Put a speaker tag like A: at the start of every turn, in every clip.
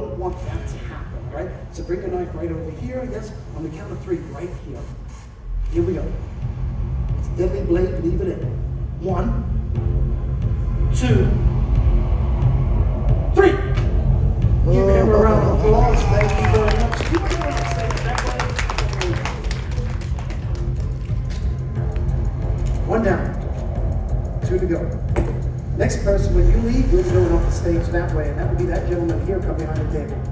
A: don't want that to happen, right? So bring your knife right over here, yes? On the count of three, right here. Here we go. It's deadly blade, leave it in. One, two, three. Give him a oh. round of applause. Thank you very much. You might want to say it that way. One down. Two to go. Next person, when you leave, you're going off the stage that way, and that would be that gentleman here, come behind the table.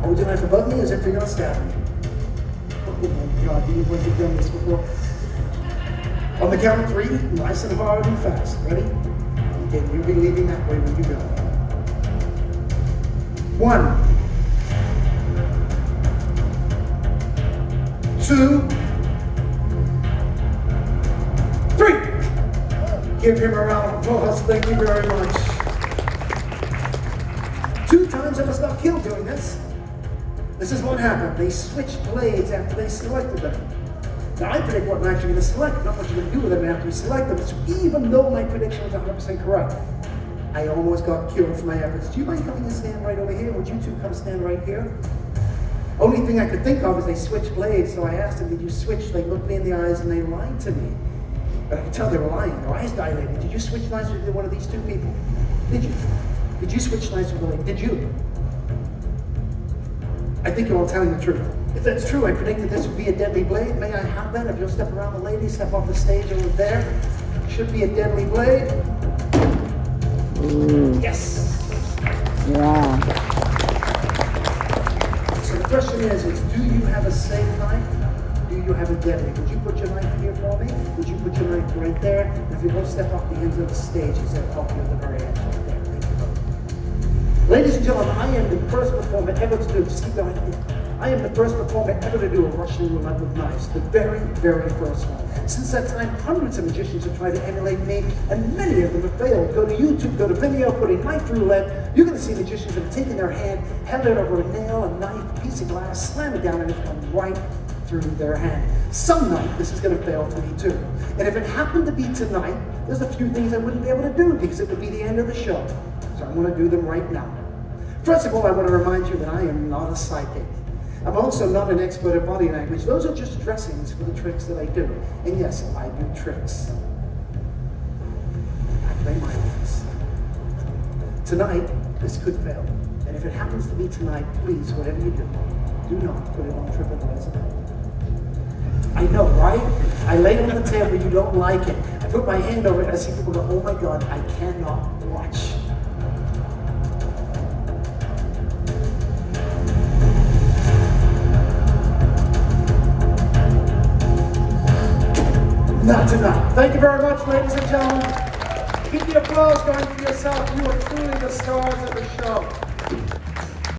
A: Oh, Hold your knife above me as if you're going to stab me. Oh my God, you have done this before. On the count of three, nice and hard and fast. Ready? Again, you'll be leaving that way when you go. One. Two. Give him a round of applause. Thank you very much. Two times I was not killed doing this. This is what happened. They switched blades after they selected them. Now I predict what knife you're going to select, not what you're going to do with them after you select them. So even though my prediction was 100% correct, I almost got killed for my efforts. Do you mind coming and stand right over here? Would you two come stand right here? Only thing I could think of is they switched blades, so I asked them, did you switch? They looked me in the eyes and they lied to me. But I could tell they were lying. Their eyes dilated. Did you switch lines with one of these two people? Did you? Did you switch lines with one? Did you? I think you're all telling the truth. If that's true, I predicted this would be a deadly blade. May I have that? If you'll step around the lady, step off the stage over there. Should be a deadly blade.
B: Ooh,
A: Yes. You have a deadly? Would you put your knife here for me? Would you put your knife right there? If you don't step off the ends of the stage, he's going to help you at the very end. Ladies and gentlemen, I am the first performer ever to do, just keep going. I am the first performer ever to do a Russian roulette with knives, the very, very first one. Since that time, hundreds of magicians have tried to emulate me, and many of them have failed. Go to YouTube, go to Vimeo, put in knife roulette. You're going to see magicians that have taken their hand, held it over a nail, a knife, a piece of glass, slam it down, and it's come right through their hand. Some night, this is going to fail for me too. And if it happened to be tonight, there's a few things I wouldn't be able to do because it would be the end of the show. So I'm going to do them right now. First of all, I want to remind you that I am not a psychic. I'm also not an expert at body language. Those are just dressings for the tricks that I do. And yes, I do tricks. I play my mindless. Tonight, this could fail. And if it happens to be tonight, please, whatever you do, do not put it on TripAdvisor. I know, right? I lay on the table, you don't like it. I put my hand over it, I see people go, oh my God, I cannot watch. Not tonight. Thank you very much, ladies and gentlemen. Keep the applause going for yourself. You are truly the stars of the show.